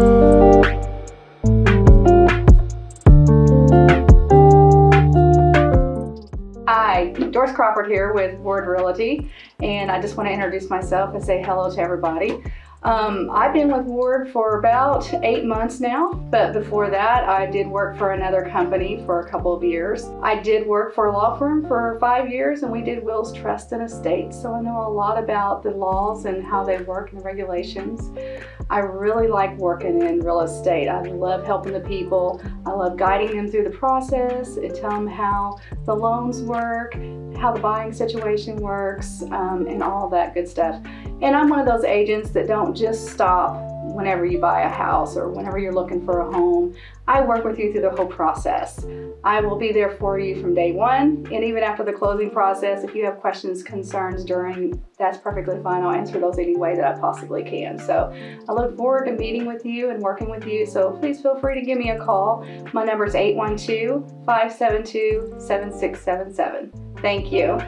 Hi, Doris Crawford here with Ward Realty, and I just want to introduce myself and say hello to everybody. Um, I've been with Ward for about eight months now, but before that, I did work for another company for a couple of years. I did work for a law firm for five years, and we did wills, trust, and estates, so I know a lot about the laws and how they work and the regulations. I really like working in real estate. I love helping the people. I love guiding them through the process and tell them how the loans work, how the buying situation works, um, and all that good stuff. And I'm one of those agents that don't just stop whenever you buy a house or whenever you're looking for a home. I work with you through the whole process. I will be there for you from day one and even after the closing process. If you have questions, concerns during, that's perfectly fine. I'll answer those any way that I possibly can. So I look forward to meeting with you and working with you. So please feel free to give me a call. My number is 812-572-7677. Thank you.